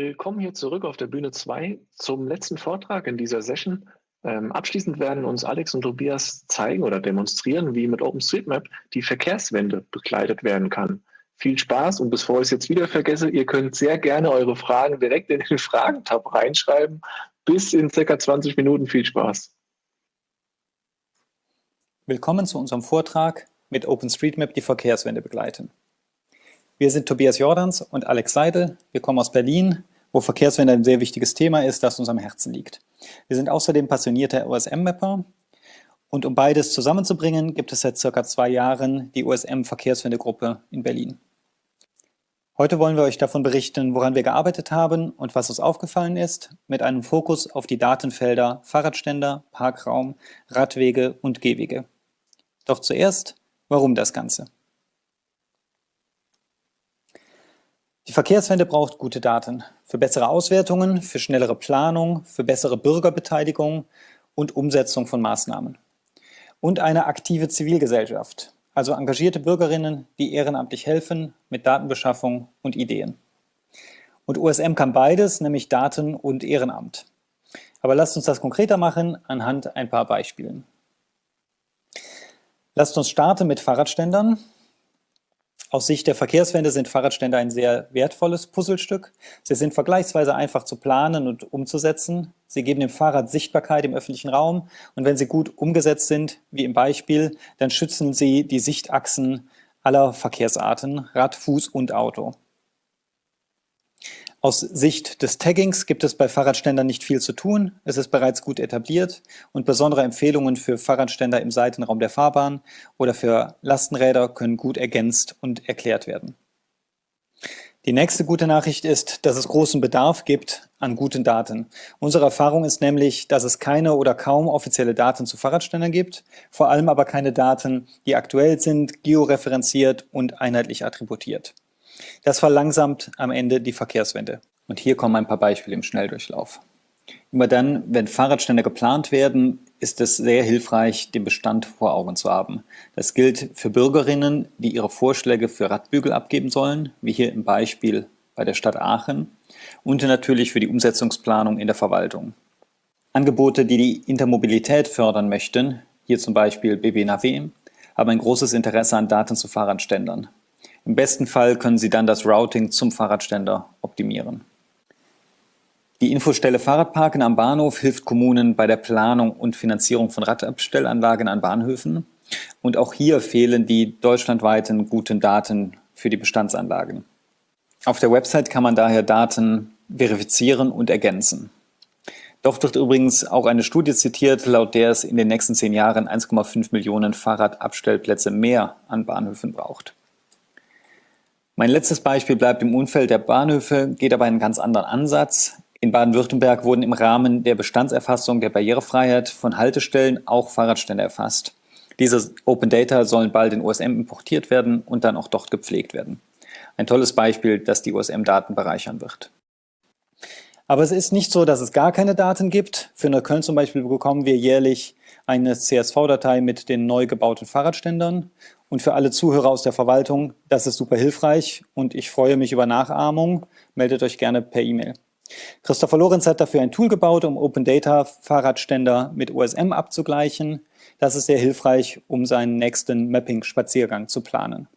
Willkommen hier zurück auf der Bühne 2 zum letzten Vortrag in dieser Session. Ähm, abschließend werden uns Alex und Tobias zeigen oder demonstrieren, wie mit OpenStreetMap die Verkehrswende begleitet werden kann. Viel Spaß und bevor ich es jetzt wieder vergesse, ihr könnt sehr gerne eure Fragen direkt in den Fragentab reinschreiben. Bis in circa 20 Minuten. Viel Spaß. Willkommen zu unserem Vortrag mit OpenStreetMap die Verkehrswende begleiten. Wir sind Tobias Jordans und Alex Seidel. Wir kommen aus Berlin, wo Verkehrswende ein sehr wichtiges Thema ist, das uns am Herzen liegt. Wir sind außerdem passionierte OSM-Mapper und um beides zusammenzubringen, gibt es seit circa zwei Jahren die OSM-Verkehrswende-Gruppe in Berlin. Heute wollen wir euch davon berichten, woran wir gearbeitet haben und was uns aufgefallen ist, mit einem Fokus auf die Datenfelder Fahrradständer, Parkraum, Radwege und Gehwege. Doch zuerst, warum das Ganze? Die Verkehrswende braucht gute Daten für bessere Auswertungen, für schnellere Planung, für bessere Bürgerbeteiligung und Umsetzung von Maßnahmen. Und eine aktive Zivilgesellschaft, also engagierte Bürgerinnen, die ehrenamtlich helfen mit Datenbeschaffung und Ideen. Und USM kann beides, nämlich Daten und Ehrenamt. Aber lasst uns das konkreter machen anhand ein paar Beispielen. Lasst uns starten mit Fahrradständern. Aus Sicht der Verkehrswende sind Fahrradstände ein sehr wertvolles Puzzlestück. Sie sind vergleichsweise einfach zu planen und umzusetzen. Sie geben dem Fahrrad Sichtbarkeit im öffentlichen Raum und wenn sie gut umgesetzt sind, wie im Beispiel, dann schützen sie die Sichtachsen aller Verkehrsarten, Rad, Fuß und Auto. Aus Sicht des Taggings gibt es bei Fahrradständern nicht viel zu tun. Es ist bereits gut etabliert und besondere Empfehlungen für Fahrradständer im Seitenraum der Fahrbahn oder für Lastenräder können gut ergänzt und erklärt werden. Die nächste gute Nachricht ist, dass es großen Bedarf gibt an guten Daten. Unsere Erfahrung ist nämlich, dass es keine oder kaum offizielle Daten zu Fahrradständern gibt, vor allem aber keine Daten, die aktuell sind, georeferenziert und einheitlich attributiert. Das verlangsamt am Ende die Verkehrswende. Und hier kommen ein paar Beispiele im Schnelldurchlauf. Immer dann, wenn Fahrradstände geplant werden, ist es sehr hilfreich, den Bestand vor Augen zu haben. Das gilt für Bürgerinnen, die ihre Vorschläge für Radbügel abgeben sollen, wie hier im Beispiel bei der Stadt Aachen, und natürlich für die Umsetzungsplanung in der Verwaltung. Angebote, die die Intermobilität fördern möchten, hier zum Beispiel BBNAW, haben ein großes Interesse an Daten zu Fahrradständern. Im besten Fall können Sie dann das Routing zum Fahrradständer optimieren. Die Infostelle Fahrradparken am Bahnhof hilft Kommunen bei der Planung und Finanzierung von Radabstellanlagen an Bahnhöfen. Und auch hier fehlen die deutschlandweiten guten Daten für die Bestandsanlagen. Auf der Website kann man daher Daten verifizieren und ergänzen. Dort wird übrigens auch eine Studie zitiert, laut der es in den nächsten zehn Jahren 1,5 Millionen Fahrradabstellplätze mehr an Bahnhöfen braucht. Mein letztes Beispiel bleibt im Umfeld der Bahnhöfe, geht aber einen ganz anderen Ansatz. In Baden-Württemberg wurden im Rahmen der Bestandserfassung der Barrierefreiheit von Haltestellen auch Fahrradstände erfasst. Diese Open Data sollen bald in OSM importiert werden und dann auch dort gepflegt werden. Ein tolles Beispiel, das die OSM-Daten bereichern wird. Aber es ist nicht so, dass es gar keine Daten gibt. Für Neukölln zum Beispiel bekommen wir jährlich eine CSV-Datei mit den neu gebauten Fahrradständern und für alle Zuhörer aus der Verwaltung, das ist super hilfreich und ich freue mich über Nachahmung. Meldet euch gerne per E-Mail. Christopher Lorenz hat dafür ein Tool gebaut, um Open Data Fahrradständer mit OSM abzugleichen. Das ist sehr hilfreich, um seinen nächsten Mapping-Spaziergang zu planen.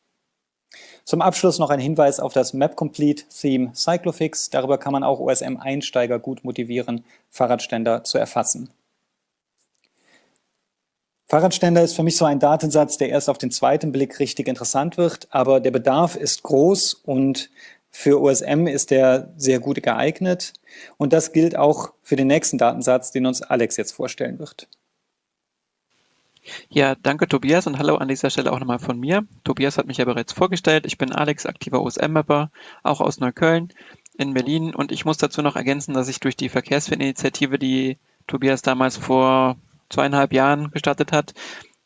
Zum Abschluss noch ein Hinweis auf das Map Complete Theme Cyclofix. Darüber kann man auch OSM-Einsteiger gut motivieren, Fahrradständer zu erfassen. Fahrradständer ist für mich so ein Datensatz, der erst auf den zweiten Blick richtig interessant wird, aber der Bedarf ist groß und für OSM ist der sehr gut geeignet. Und das gilt auch für den nächsten Datensatz, den uns Alex jetzt vorstellen wird. Ja, danke Tobias und hallo an dieser Stelle auch nochmal von mir. Tobias hat mich ja bereits vorgestellt. Ich bin Alex, aktiver OSM-Mapper, auch aus Neukölln in Berlin. Und ich muss dazu noch ergänzen, dass ich durch die Verkehrswende-Initiative, die Tobias damals vor zweieinhalb Jahren gestartet hat,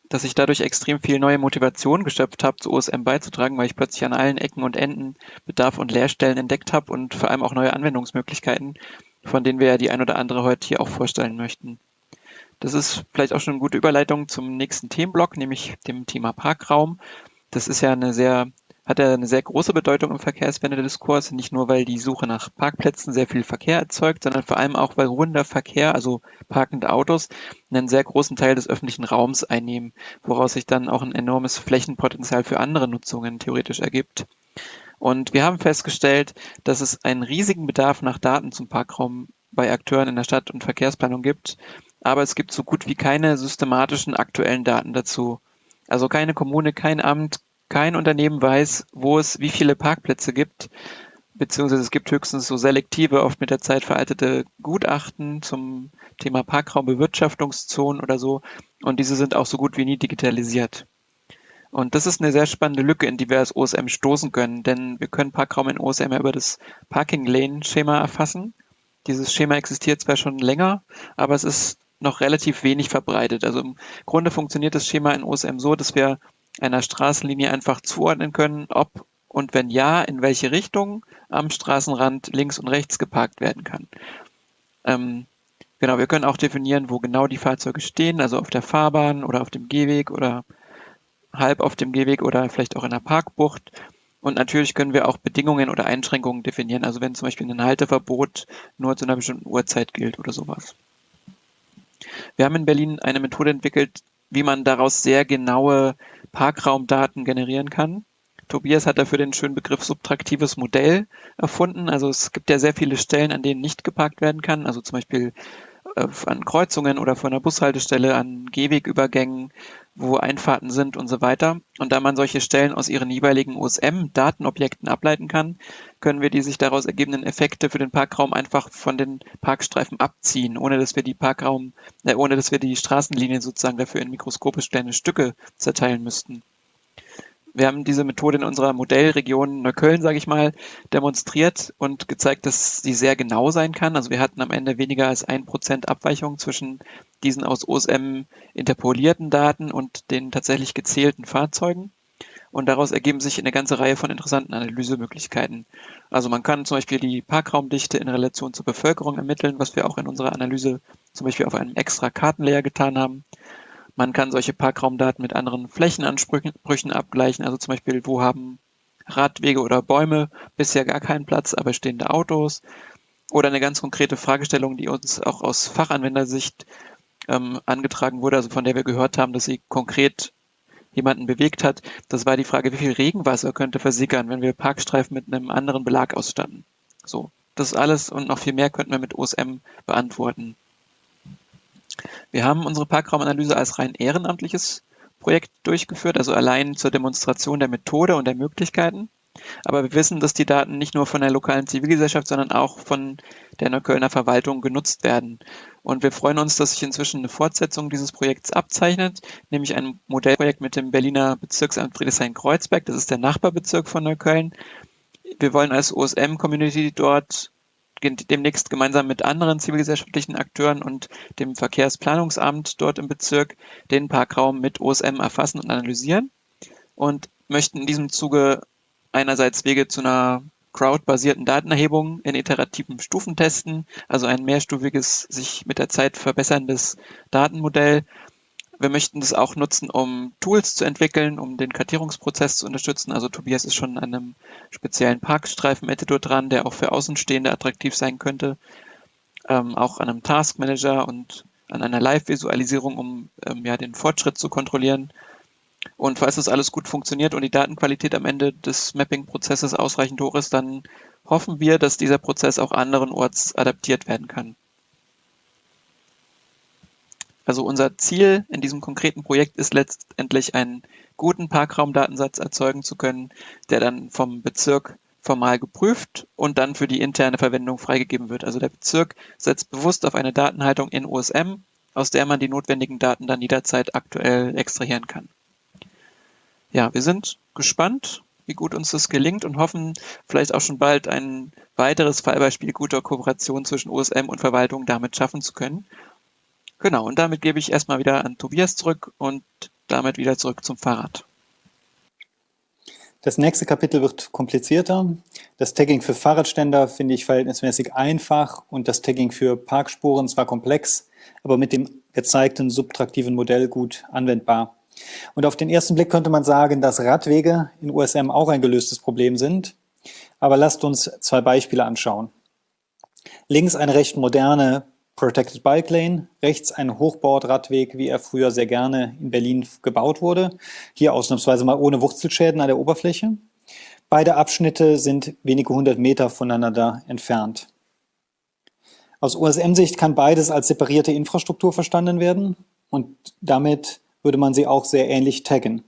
dass ich dadurch extrem viel neue Motivation geschöpft habe, zu OSM beizutragen, weil ich plötzlich an allen Ecken und Enden Bedarf und Leerstellen entdeckt habe und vor allem auch neue Anwendungsmöglichkeiten, von denen wir ja die ein oder andere heute hier auch vorstellen möchten. Das ist vielleicht auch schon eine gute Überleitung zum nächsten Themenblock, nämlich dem Thema Parkraum. Das ist ja eine sehr hat er eine sehr große Bedeutung im Verkehrswende-Diskurs, nicht nur, weil die Suche nach Parkplätzen sehr viel Verkehr erzeugt, sondern vor allem auch, weil ruhender Verkehr, also parkende Autos, einen sehr großen Teil des öffentlichen Raums einnehmen, woraus sich dann auch ein enormes Flächenpotenzial für andere Nutzungen theoretisch ergibt. Und wir haben festgestellt, dass es einen riesigen Bedarf nach Daten zum Parkraum bei Akteuren in der Stadt- und Verkehrsplanung gibt, aber es gibt so gut wie keine systematischen aktuellen Daten dazu. Also keine Kommune, kein Amt, kein Unternehmen weiß, wo es wie viele Parkplätze gibt, beziehungsweise es gibt höchstens so selektive, oft mit der Zeit veraltete Gutachten zum Thema Parkraumbewirtschaftungszonen oder so. Und diese sind auch so gut wie nie digitalisiert. Und das ist eine sehr spannende Lücke, in die wir als OSM stoßen können, denn wir können Parkraum in OSM über das Parking Lane Schema erfassen. Dieses Schema existiert zwar schon länger, aber es ist noch relativ wenig verbreitet. Also im Grunde funktioniert das Schema in OSM so, dass wir einer Straßenlinie einfach zuordnen können, ob und wenn ja, in welche Richtung am Straßenrand links und rechts geparkt werden kann. Ähm, genau, wir können auch definieren, wo genau die Fahrzeuge stehen, also auf der Fahrbahn oder auf dem Gehweg oder halb auf dem Gehweg oder vielleicht auch in der Parkbucht. Und natürlich können wir auch Bedingungen oder Einschränkungen definieren, also wenn zum Beispiel ein Halteverbot nur zu einer bestimmten Uhrzeit gilt oder sowas. Wir haben in Berlin eine Methode entwickelt, wie man daraus sehr genaue Parkraumdaten generieren kann. Tobias hat dafür den schönen Begriff subtraktives Modell erfunden. Also es gibt ja sehr viele Stellen, an denen nicht geparkt werden kann. Also zum Beispiel an Kreuzungen oder vor einer Bushaltestelle, an Gehwegübergängen, wo Einfahrten sind und so weiter. Und da man solche Stellen aus ihren jeweiligen OSM-Datenobjekten ableiten kann, können wir die sich daraus ergebenden Effekte für den Parkraum einfach von den Parkstreifen abziehen, ohne dass wir die Parkraum, äh, ohne dass wir die Straßenlinien sozusagen dafür in mikroskopisch kleine Stücke zerteilen müssten. Wir haben diese Methode in unserer Modellregion Neukölln, sage ich mal, demonstriert und gezeigt, dass sie sehr genau sein kann. Also wir hatten am Ende weniger als ein Prozent Abweichung zwischen diesen aus OSM interpolierten Daten und den tatsächlich gezählten Fahrzeugen. Und daraus ergeben sich eine ganze Reihe von interessanten Analysemöglichkeiten. Also man kann zum Beispiel die Parkraumdichte in Relation zur Bevölkerung ermitteln, was wir auch in unserer Analyse zum Beispiel auf einem extra Kartenlayer getan haben. Man kann solche Parkraumdaten mit anderen Flächenansprüchen abgleichen, also zum Beispiel, wo haben Radwege oder Bäume bisher gar keinen Platz, aber stehende Autos. Oder eine ganz konkrete Fragestellung, die uns auch aus Fachanwendersicht ähm, angetragen wurde, also von der wir gehört haben, dass sie konkret jemanden bewegt hat. Das war die Frage, wie viel Regenwasser könnte versickern, wenn wir Parkstreifen mit einem anderen Belag ausstatten. So, das alles und noch viel mehr könnten wir mit OSM beantworten. Wir haben unsere Parkraumanalyse als rein ehrenamtliches Projekt durchgeführt, also allein zur Demonstration der Methode und der Möglichkeiten. Aber wir wissen, dass die Daten nicht nur von der lokalen Zivilgesellschaft, sondern auch von der Neuköllner Verwaltung genutzt werden. Und wir freuen uns, dass sich inzwischen eine Fortsetzung dieses Projekts abzeichnet, nämlich ein Modellprojekt mit dem Berliner Bezirksamt Friedrichshain-Kreuzberg. Das ist der Nachbarbezirk von Neukölln. Wir wollen als OSM-Community dort demnächst gemeinsam mit anderen zivilgesellschaftlichen Akteuren und dem Verkehrsplanungsamt dort im Bezirk den Parkraum mit OSM erfassen und analysieren und möchten in diesem Zuge einerseits Wege zu einer crowdbasierten Datenerhebung in iterativen Stufen testen, also ein mehrstufiges, sich mit der Zeit verbesserndes Datenmodell wir möchten das auch nutzen, um Tools zu entwickeln, um den Kartierungsprozess zu unterstützen. Also Tobias ist schon an einem speziellen Parkstreifen-Editor dran, der auch für Außenstehende attraktiv sein könnte. Ähm, auch an einem Task Manager und an einer Live-Visualisierung, um ähm, ja, den Fortschritt zu kontrollieren. Und falls das alles gut funktioniert und die Datenqualität am Ende des Mapping-Prozesses ausreichend hoch ist, dann hoffen wir, dass dieser Prozess auch anderenorts adaptiert werden kann. Also unser Ziel in diesem konkreten Projekt ist letztendlich einen guten Parkraumdatensatz erzeugen zu können, der dann vom Bezirk formal geprüft und dann für die interne Verwendung freigegeben wird. Also der Bezirk setzt bewusst auf eine Datenhaltung in OSM, aus der man die notwendigen Daten dann jederzeit aktuell extrahieren kann. Ja, wir sind gespannt, wie gut uns das gelingt und hoffen vielleicht auch schon bald ein weiteres Fallbeispiel guter Kooperation zwischen OSM und Verwaltung damit schaffen zu können Genau, und damit gebe ich erstmal wieder an Tobias zurück und damit wieder zurück zum Fahrrad. Das nächste Kapitel wird komplizierter. Das Tagging für Fahrradständer finde ich verhältnismäßig einfach und das Tagging für Parkspuren zwar komplex, aber mit dem gezeigten subtraktiven Modell gut anwendbar. Und auf den ersten Blick könnte man sagen, dass Radwege in USM auch ein gelöstes Problem sind. Aber lasst uns zwei Beispiele anschauen. Links eine recht moderne Protected Bike Lane, rechts ein Hochbordradweg, wie er früher sehr gerne in Berlin gebaut wurde. Hier ausnahmsweise mal ohne Wurzelschäden an der Oberfläche. Beide Abschnitte sind wenige hundert Meter voneinander entfernt. Aus USM-Sicht kann beides als separierte Infrastruktur verstanden werden und damit würde man sie auch sehr ähnlich taggen.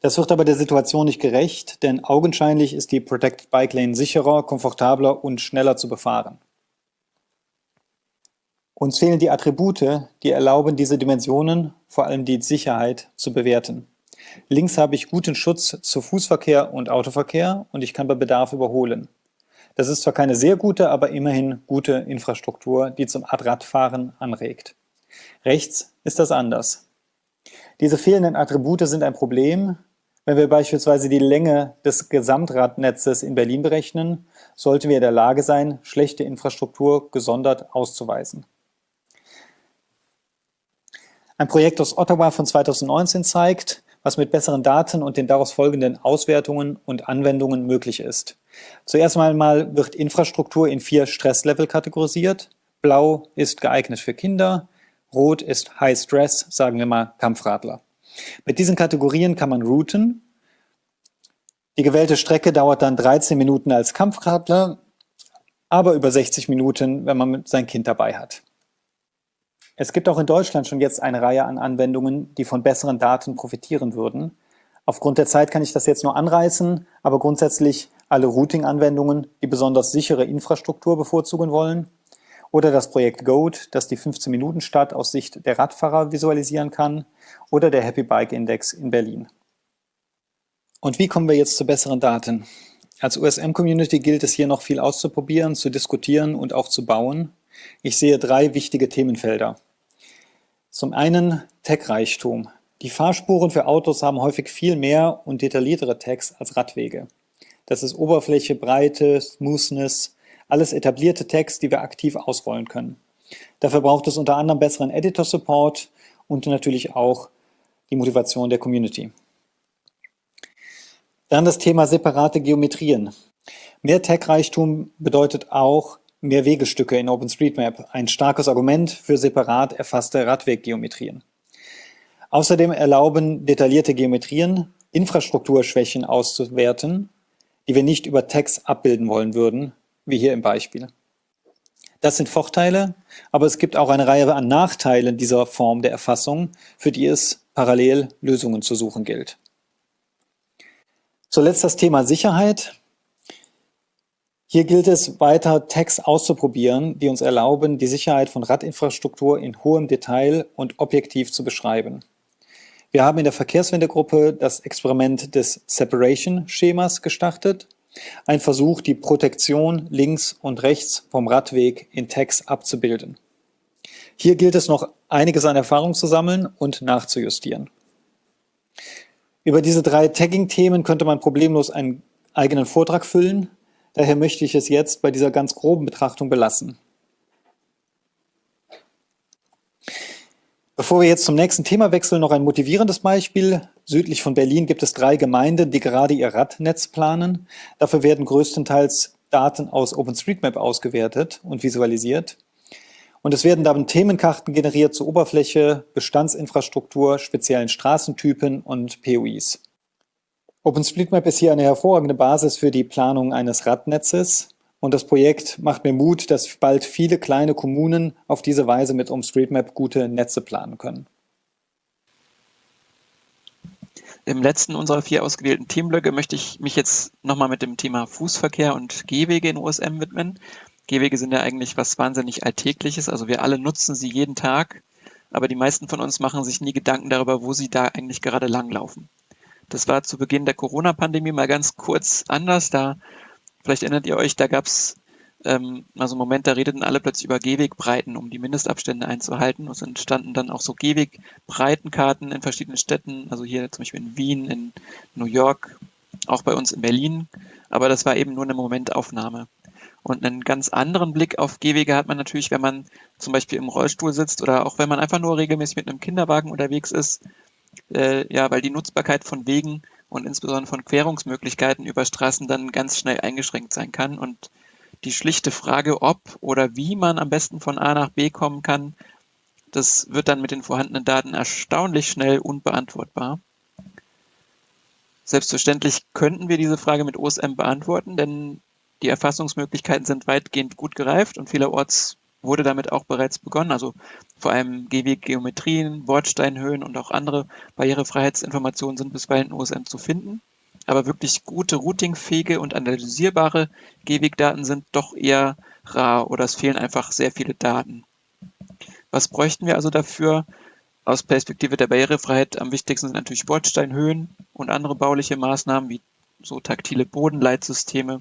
Das wird aber der Situation nicht gerecht, denn augenscheinlich ist die Protected Bike Lane sicherer, komfortabler und schneller zu befahren. Uns fehlen die Attribute, die erlauben, diese Dimensionen, vor allem die Sicherheit, zu bewerten. Links habe ich guten Schutz zu Fußverkehr und Autoverkehr und ich kann bei Bedarf überholen. Das ist zwar keine sehr gute, aber immerhin gute Infrastruktur, die zum Radfahren anregt. Rechts ist das anders. Diese fehlenden Attribute sind ein Problem. Wenn wir beispielsweise die Länge des Gesamtradnetzes in Berlin berechnen, sollten wir in der Lage sein, schlechte Infrastruktur gesondert auszuweisen. Ein Projekt aus Ottawa von 2019 zeigt, was mit besseren Daten und den daraus folgenden Auswertungen und Anwendungen möglich ist. Zuerst einmal wird Infrastruktur in vier Stresslevel kategorisiert. Blau ist geeignet für Kinder, Rot ist High Stress, sagen wir mal Kampfradler. Mit diesen Kategorien kann man routen. Die gewählte Strecke dauert dann 13 Minuten als Kampfradler, aber über 60 Minuten, wenn man sein Kind dabei hat. Es gibt auch in Deutschland schon jetzt eine Reihe an Anwendungen, die von besseren Daten profitieren würden. Aufgrund der Zeit kann ich das jetzt nur anreißen, aber grundsätzlich alle Routing-Anwendungen, die besonders sichere Infrastruktur bevorzugen wollen, oder das Projekt GOAT, das die 15-Minuten-Stadt aus Sicht der Radfahrer visualisieren kann, oder der Happy Bike Index in Berlin. Und wie kommen wir jetzt zu besseren Daten? Als USM-Community gilt es hier noch viel auszuprobieren, zu diskutieren und auch zu bauen. Ich sehe drei wichtige Themenfelder. Zum einen Tech-Reichtum. Die Fahrspuren für Autos haben häufig viel mehr und detailliertere Tags als Radwege. Das ist Oberfläche, Breite, Smoothness, alles etablierte Tags, die wir aktiv ausrollen können. Dafür braucht es unter anderem besseren Editor-Support und natürlich auch die Motivation der Community. Dann das Thema separate Geometrien. Mehr Tag-Reichtum bedeutet auch mehr Wegestücke in OpenStreetMap, ein starkes Argument für separat erfasste Radweggeometrien. Außerdem erlauben detaillierte Geometrien, Infrastrukturschwächen auszuwerten, die wir nicht über Tags abbilden wollen würden, wie hier im Beispiel. Das sind Vorteile, aber es gibt auch eine Reihe an Nachteilen dieser Form der Erfassung, für die es parallel Lösungen zu suchen gilt. Zuletzt das Thema Sicherheit. Hier gilt es, weiter Tags auszuprobieren, die uns erlauben, die Sicherheit von Radinfrastruktur in hohem Detail und objektiv zu beschreiben. Wir haben in der Verkehrswendegruppe das Experiment des Separation-Schemas gestartet. Ein Versuch, die Protektion links und rechts vom Radweg in Tags abzubilden. Hier gilt es noch einiges an Erfahrung zu sammeln und nachzujustieren. Über diese drei Tagging-Themen könnte man problemlos einen eigenen Vortrag füllen. Daher möchte ich es jetzt bei dieser ganz groben Betrachtung belassen. Bevor wir jetzt zum nächsten Thema wechseln, noch ein motivierendes Beispiel. Südlich von Berlin gibt es drei Gemeinden, die gerade ihr Radnetz planen. Dafür werden größtenteils Daten aus OpenStreetMap ausgewertet und visualisiert. Und es werden dann Themenkarten generiert zur Oberfläche, Bestandsinfrastruktur, speziellen Straßentypen und POIs. OpenStreetMap ist hier eine hervorragende Basis für die Planung eines Radnetzes und das Projekt macht mir Mut, dass bald viele kleine Kommunen auf diese Weise mit OpenStreetMap gute Netze planen können. Im letzten unserer vier ausgewählten Themenblöcke möchte ich mich jetzt nochmal mit dem Thema Fußverkehr und Gehwege in USM widmen. Gehwege sind ja eigentlich was wahnsinnig Alltägliches, also wir alle nutzen sie jeden Tag, aber die meisten von uns machen sich nie Gedanken darüber, wo sie da eigentlich gerade langlaufen. Das war zu Beginn der Corona-Pandemie mal ganz kurz anders. Da, vielleicht erinnert ihr euch, da gab es ähm, also einen Moment, da redeten alle plötzlich über Gehwegbreiten, um die Mindestabstände einzuhalten. Es entstanden dann auch so Gehwegbreitenkarten in verschiedenen Städten, also hier zum Beispiel in Wien, in New York, auch bei uns in Berlin. Aber das war eben nur eine Momentaufnahme. Und einen ganz anderen Blick auf Gehwege hat man natürlich, wenn man zum Beispiel im Rollstuhl sitzt oder auch wenn man einfach nur regelmäßig mit einem Kinderwagen unterwegs ist äh, ja, weil die Nutzbarkeit von Wegen und insbesondere von Querungsmöglichkeiten über Straßen dann ganz schnell eingeschränkt sein kann und die schlichte Frage, ob oder wie man am besten von A nach B kommen kann, das wird dann mit den vorhandenen Daten erstaunlich schnell unbeantwortbar. Selbstverständlich könnten wir diese Frage mit OSM beantworten, denn die Erfassungsmöglichkeiten sind weitgehend gut gereift und vielerorts wurde damit auch bereits begonnen. Also vor allem Gehweggeometrien, Bordsteinhöhen und auch andere Barrierefreiheitsinformationen sind bisweilen in OSM zu finden. Aber wirklich gute routingfähige und analysierbare Gehwegdaten sind doch eher rar oder es fehlen einfach sehr viele Daten. Was bräuchten wir also dafür? Aus Perspektive der Barrierefreiheit am wichtigsten sind natürlich Bordsteinhöhen und andere bauliche Maßnahmen wie so taktile Bodenleitsysteme,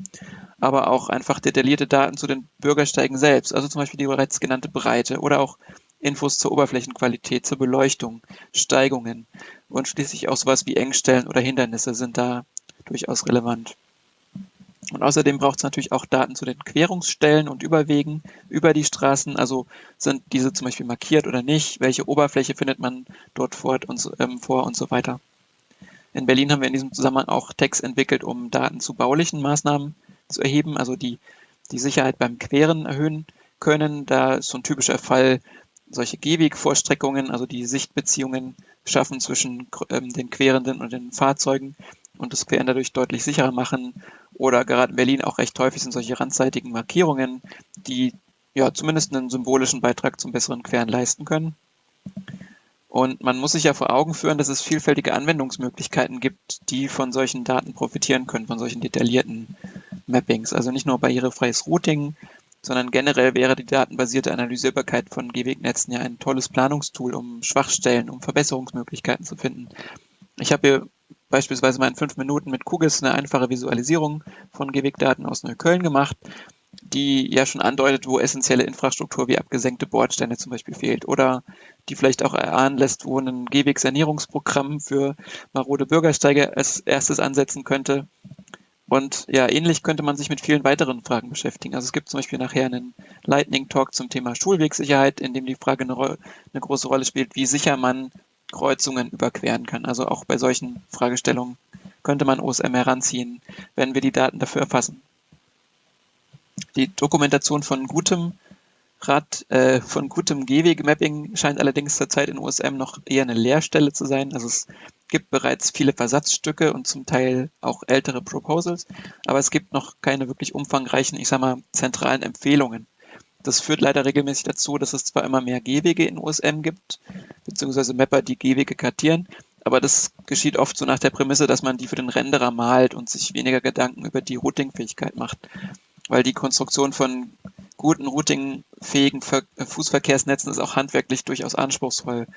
aber auch einfach detaillierte Daten zu den Bürgersteigen selbst, also zum Beispiel die bereits genannte Breite oder auch Infos zur Oberflächenqualität, zur Beleuchtung, Steigungen und schließlich auch sowas wie Engstellen oder Hindernisse sind da durchaus relevant. Und außerdem braucht es natürlich auch Daten zu den Querungsstellen und Überwegen über die Straßen. Also sind diese zum Beispiel markiert oder nicht? Welche Oberfläche findet man dort vor und so, ähm, vor und so weiter? In Berlin haben wir in diesem Zusammenhang auch Text entwickelt, um Daten zu baulichen Maßnahmen zu erheben, also die die Sicherheit beim Queren erhöhen können. Da ist so ein typischer Fall solche Gehwegvorstreckungen, also die Sichtbeziehungen schaffen zwischen ähm, den Querenden und den Fahrzeugen und das Queren dadurch deutlich sicherer machen. Oder gerade in Berlin auch recht häufig sind solche randseitigen Markierungen, die ja zumindest einen symbolischen Beitrag zum besseren Queren leisten können. Und man muss sich ja vor Augen führen, dass es vielfältige Anwendungsmöglichkeiten gibt, die von solchen Daten profitieren können, von solchen detaillierten Mappings. Also nicht nur barrierefreies Routing, sondern generell wäre die datenbasierte Analysierbarkeit von Gehwegnetzen ja ein tolles Planungstool, um Schwachstellen, um Verbesserungsmöglichkeiten zu finden. Ich habe hier beispielsweise mal in fünf Minuten mit QGIS eine einfache Visualisierung von Gehwegdaten aus Neukölln gemacht, die ja schon andeutet, wo essentielle Infrastruktur wie abgesenkte Bordsteine zum Beispiel fehlt oder die vielleicht auch erahnen lässt, wo ein Gehwegsanierungsprogramm für marode Bürgersteige als erstes ansetzen könnte. Und ja, ähnlich könnte man sich mit vielen weiteren Fragen beschäftigen. Also es gibt zum Beispiel nachher einen Lightning Talk zum Thema Schulwegsicherheit, in dem die Frage eine, eine große Rolle spielt, wie sicher man Kreuzungen überqueren kann. Also auch bei solchen Fragestellungen könnte man OSM heranziehen, wenn wir die Daten dafür erfassen. Die Dokumentation von gutem Rad, äh, von gutem Gehweg-Mapping scheint allerdings zurzeit in OSM noch eher eine Leerstelle zu sein. Also es gibt bereits viele Versatzstücke und zum Teil auch ältere Proposals, aber es gibt noch keine wirklich umfangreichen, ich sag mal, zentralen Empfehlungen. Das führt leider regelmäßig dazu, dass es zwar immer mehr Gehwege in OSM gibt, beziehungsweise Mapper, die Gehwege kartieren, aber das geschieht oft so nach der Prämisse, dass man die für den Renderer malt und sich weniger Gedanken über die Routingfähigkeit macht. Weil die Konstruktion von guten routingfähigen Fußverkehrsnetzen ist auch handwerklich durchaus anspruchsvoll,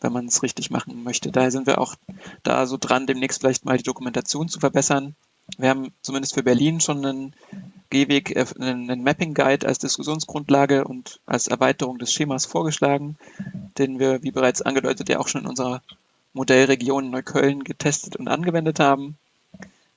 wenn man es richtig machen möchte. Daher sind wir auch da so dran, demnächst vielleicht mal die Dokumentation zu verbessern. Wir haben zumindest für Berlin schon einen Gehweg, äh, einen Mapping Guide als Diskussionsgrundlage und als Erweiterung des Schemas vorgeschlagen, den wir, wie bereits angedeutet, ja auch schon in unserer Modellregion Neukölln getestet und angewendet haben.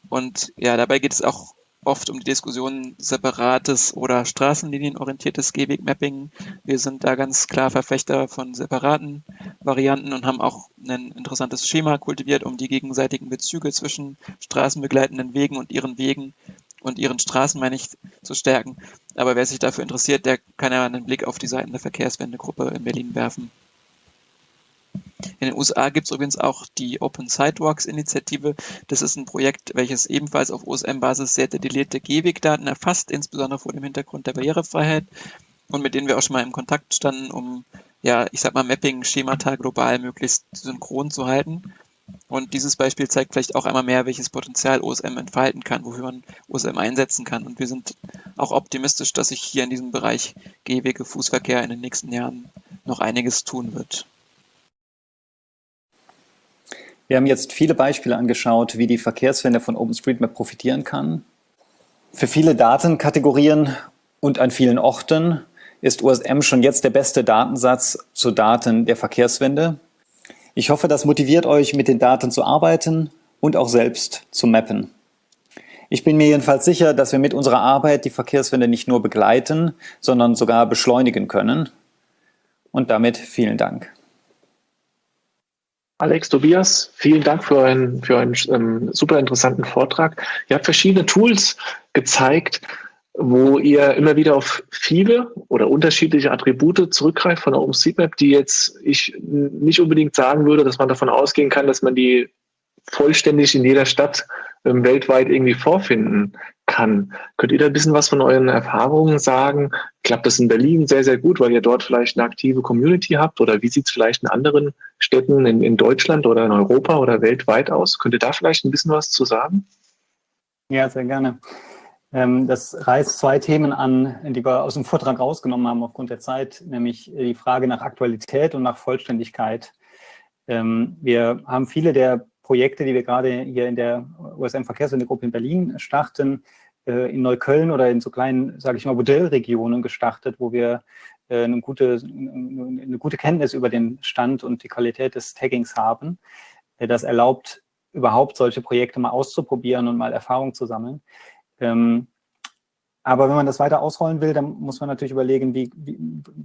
Und ja, dabei geht es auch oft um die Diskussion separates oder straßenlinienorientiertes Gehwegmapping. Wir sind da ganz klar Verfechter von separaten Varianten und haben auch ein interessantes Schema kultiviert, um die gegenseitigen Bezüge zwischen straßenbegleitenden Wegen und ihren Wegen und ihren Straßen, meine ich, zu stärken. Aber wer sich dafür interessiert, der kann ja einen Blick auf die Seiten der Verkehrswendegruppe in Berlin werfen. In den USA gibt es übrigens auch die Open Sidewalks Initiative. Das ist ein Projekt, welches ebenfalls auf OSM-Basis sehr detaillierte Gehwegdaten erfasst, insbesondere vor dem Hintergrund der Barrierefreiheit und mit denen wir auch schon mal im Kontakt standen, um, ja, ich sag mal, Mapping-Schemata global möglichst synchron zu halten. Und dieses Beispiel zeigt vielleicht auch einmal mehr, welches Potenzial OSM entfalten kann, wofür man OSM einsetzen kann. Und wir sind auch optimistisch, dass sich hier in diesem Bereich Gehwege, Fußverkehr in den nächsten Jahren noch einiges tun wird. Wir haben jetzt viele Beispiele angeschaut, wie die Verkehrswende von OpenStreetMap profitieren kann. Für viele Datenkategorien und an vielen Orten ist OSM schon jetzt der beste Datensatz zu Daten der Verkehrswende. Ich hoffe, das motiviert euch, mit den Daten zu arbeiten und auch selbst zu mappen. Ich bin mir jedenfalls sicher, dass wir mit unserer Arbeit die Verkehrswende nicht nur begleiten, sondern sogar beschleunigen können. Und damit vielen Dank. Alex, Tobias, vielen Dank für einen, für einen ähm, super interessanten Vortrag. Ihr habt verschiedene Tools gezeigt, wo ihr immer wieder auf viele oder unterschiedliche Attribute zurückgreift von der OpenStreetMap, die jetzt ich nicht unbedingt sagen würde, dass man davon ausgehen kann, dass man die vollständig in jeder Stadt ähm, weltweit irgendwie vorfinden kann. Könnt ihr da ein bisschen was von euren Erfahrungen sagen? Klappt das in Berlin sehr, sehr gut, weil ihr dort vielleicht eine aktive Community habt? Oder wie sieht es vielleicht in anderen Städten in, in Deutschland oder in Europa oder weltweit aus? Könnt ihr da vielleicht ein bisschen was zu sagen? Ja, sehr gerne. Ähm, das reißt zwei Themen an, die wir aus dem Vortrag rausgenommen haben aufgrund der Zeit, nämlich die Frage nach Aktualität und nach Vollständigkeit. Ähm, wir haben viele der Projekte, die wir gerade hier in der USM-Verkehrswentegruppe in Berlin starten, äh, in Neukölln oder in so kleinen, sage ich mal, Modellregionen gestartet, wo wir äh, eine gute, eine gute Kenntnis über den Stand und die Qualität des Taggings haben. Äh, das erlaubt überhaupt solche Projekte mal auszuprobieren und mal Erfahrung zu sammeln. Ähm, aber wenn man das weiter ausrollen will, dann muss man natürlich überlegen, wie, wie,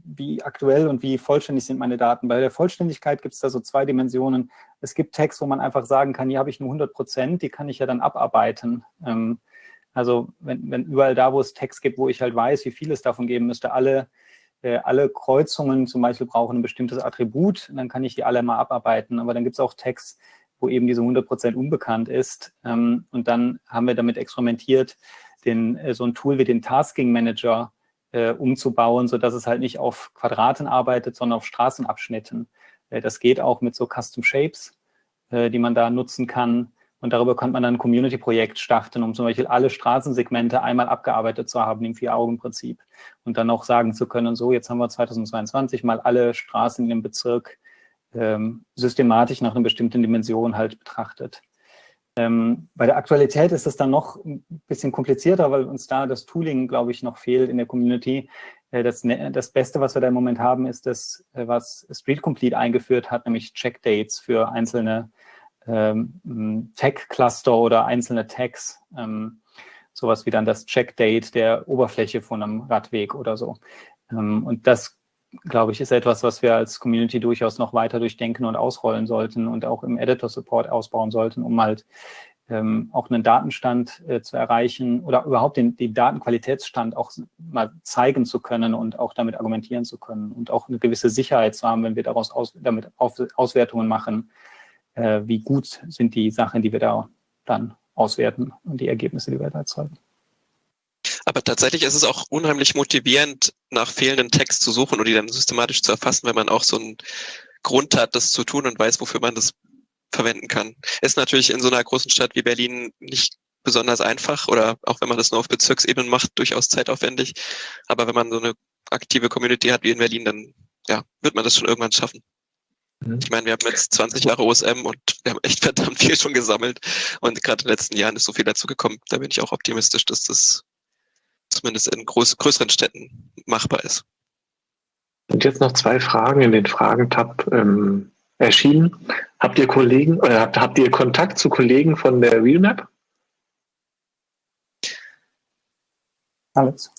wie aktuell und wie vollständig sind meine Daten. Bei der Vollständigkeit gibt es da so zwei Dimensionen. Es gibt Tags, wo man einfach sagen kann, hier habe ich nur 100 Prozent, die kann ich ja dann abarbeiten. Ähm, also wenn, wenn überall da, wo es Tags gibt, wo ich halt weiß, wie viel es davon geben müsste, alle, äh, alle Kreuzungen zum Beispiel brauchen ein bestimmtes Attribut, dann kann ich die alle mal abarbeiten. Aber dann gibt es auch Tags, wo eben diese 100 Prozent unbekannt ist. Ähm, und dann haben wir damit experimentiert, den, äh, so ein Tool wie den Tasking Manager äh, umzubauen, sodass es halt nicht auf Quadraten arbeitet, sondern auf Straßenabschnitten. Äh, das geht auch mit so Custom Shapes, äh, die man da nutzen kann. Und darüber kann man dann ein Community-Projekt starten, um zum Beispiel alle Straßensegmente einmal abgearbeitet zu haben im Vier-Augen-Prinzip. Und dann auch sagen zu können, so, jetzt haben wir 2022 mal alle Straßen in dem Bezirk ähm, systematisch nach einer bestimmten Dimension halt betrachtet. Ähm, bei der Aktualität ist es dann noch ein bisschen komplizierter, weil uns da das Tooling, glaube ich, noch fehlt in der Community. Äh, das, ne, das, Beste, was wir da im Moment haben, ist das, äh, was Street Complete eingeführt hat, nämlich Checkdates für einzelne ähm, Tag-Cluster oder einzelne Tags. Ähm, sowas wie dann das Checkdate der Oberfläche von einem Radweg oder so. Ähm, und das glaube ich, ist etwas, was wir als Community durchaus noch weiter durchdenken und ausrollen sollten und auch im Editor-Support ausbauen sollten, um halt ähm, auch einen Datenstand äh, zu erreichen oder überhaupt den, den Datenqualitätsstand auch mal zeigen zu können und auch damit argumentieren zu können und auch eine gewisse Sicherheit zu haben, wenn wir daraus aus, damit Auf, Auswertungen machen, äh, wie gut sind die Sachen, die wir da dann auswerten und die Ergebnisse, die wir da erzeugen. Aber tatsächlich ist es auch unheimlich motivierend, nach fehlenden Text zu suchen und die dann systematisch zu erfassen, wenn man auch so einen Grund hat, das zu tun und weiß, wofür man das verwenden kann. Ist natürlich in so einer großen Stadt wie Berlin nicht besonders einfach oder auch wenn man das nur auf Bezirksebene macht, durchaus zeitaufwendig. Aber wenn man so eine aktive Community hat wie in Berlin, dann ja, wird man das schon irgendwann schaffen. Mhm. Ich meine, wir haben jetzt 20 Jahre OSM und wir haben echt verdammt viel schon gesammelt. Und gerade in den letzten Jahren ist so viel dazu gekommen. Da bin ich auch optimistisch, dass das zumindest in groß, größeren Städten machbar ist. Und jetzt noch zwei Fragen in den Fragentab ähm, erschienen. Habt ihr Kollegen oder habt, habt ihr Kontakt zu Kollegen von der RealMap? Alex?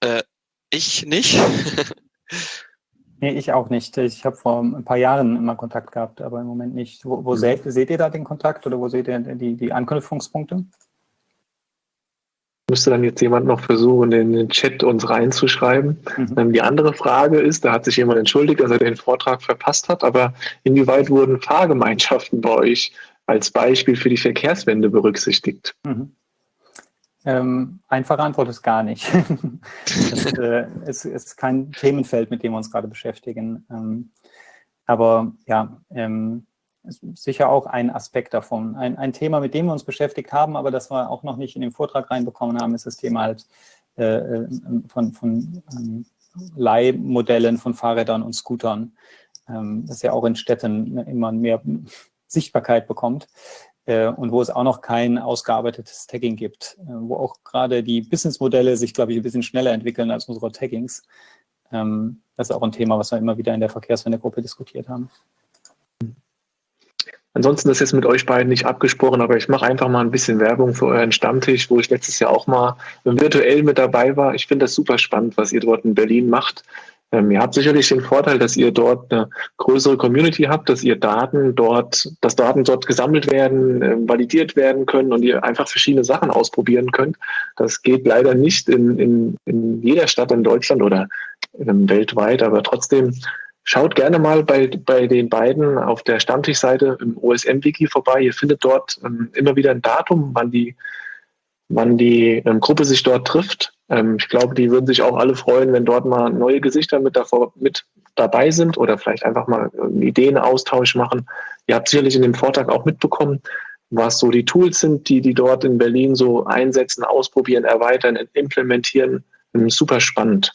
Äh, ich nicht. nee, ich auch nicht. Ich habe vor ein paar Jahren immer Kontakt gehabt, aber im Moment nicht. Wo, wo mhm. seht, seht, ihr da den Kontakt oder wo seht ihr die, die Anknüpfungspunkte? Müsste dann jetzt jemand noch versuchen, in den Chat uns reinzuschreiben. Mhm. Ähm, die andere Frage ist, da hat sich jemand entschuldigt, dass er den Vortrag verpasst hat, aber inwieweit wurden Fahrgemeinschaften bei euch als Beispiel für die Verkehrswende berücksichtigt? Mhm. Ähm, einfache Antwort ist gar nicht. das äh, ist, ist, kein Themenfeld, mit dem wir uns gerade beschäftigen. Ähm, aber ja, ähm, ist sicher auch ein Aspekt davon. Ein, ein, Thema, mit dem wir uns beschäftigt haben, aber das wir auch noch nicht in den Vortrag reinbekommen haben, ist das Thema halt äh, äh von, von ähm, Leihmodellen von Fahrrädern und Scootern, ähm, das ja auch in Städten immer mehr Sichtbarkeit bekommt äh, und wo es auch noch kein ausgearbeitetes Tagging gibt, äh, wo auch gerade die Businessmodelle sich, glaube ich, ein bisschen schneller entwickeln als unsere Taggings. Ähm, das ist auch ein Thema, was wir immer wieder in der Verkehrswende-Gruppe diskutiert haben. Ansonsten ist jetzt mit euch beiden nicht abgesprochen, aber ich mache einfach mal ein bisschen Werbung für euren Stammtisch, wo ich letztes Jahr auch mal virtuell mit dabei war. Ich finde das super spannend, was ihr dort in Berlin macht. Ähm, ihr habt sicherlich den Vorteil, dass ihr dort eine größere Community habt, dass ihr Daten dort, dass Daten dort gesammelt werden, äh, validiert werden können und ihr einfach verschiedene Sachen ausprobieren könnt. Das geht leider nicht in, in, in jeder Stadt in Deutschland oder ähm, weltweit, aber trotzdem Schaut gerne mal bei, bei den beiden auf der Stammtischseite im OSM-Wiki vorbei. Ihr findet dort ähm, immer wieder ein Datum, wann die, wann die ähm, Gruppe sich dort trifft. Ähm, ich glaube, die würden sich auch alle freuen, wenn dort mal neue Gesichter mit, davor, mit dabei sind oder vielleicht einfach mal einen Ideenaustausch machen. Ihr habt sicherlich in dem Vortrag auch mitbekommen, was so die Tools sind, die die dort in Berlin so einsetzen, ausprobieren, erweitern, implementieren. Ähm, super spannend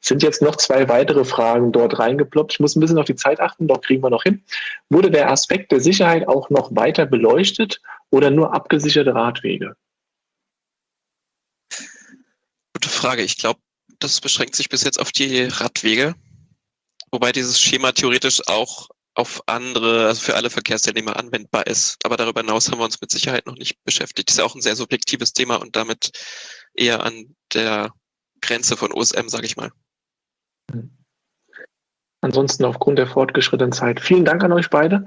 sind jetzt noch zwei weitere Fragen dort reingeploppt. Ich muss ein bisschen auf die Zeit achten, doch kriegen wir noch hin. Wurde der Aspekt der Sicherheit auch noch weiter beleuchtet oder nur abgesicherte Radwege? Gute Frage. Ich glaube, das beschränkt sich bis jetzt auf die Radwege, wobei dieses Schema theoretisch auch auf andere, also für alle Verkehrsteilnehmer anwendbar ist. Aber darüber hinaus haben wir uns mit Sicherheit noch nicht beschäftigt. Das ist auch ein sehr subjektives Thema und damit eher an der Grenze von OSM, sage ich mal. Ansonsten aufgrund der fortgeschrittenen Zeit vielen Dank an euch beide.